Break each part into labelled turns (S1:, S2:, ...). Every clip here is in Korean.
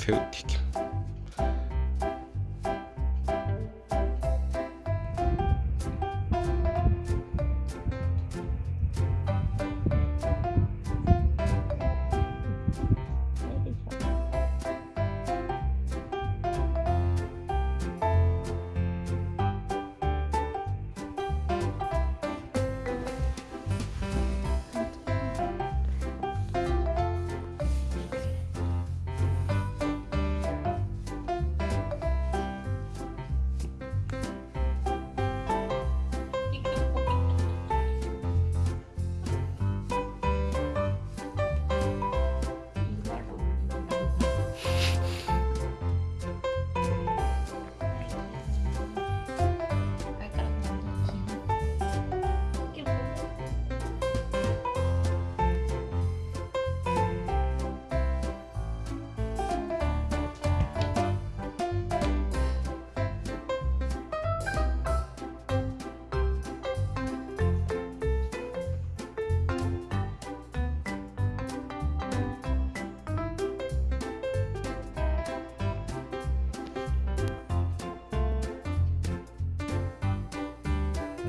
S1: 새우튀김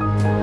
S1: Bye.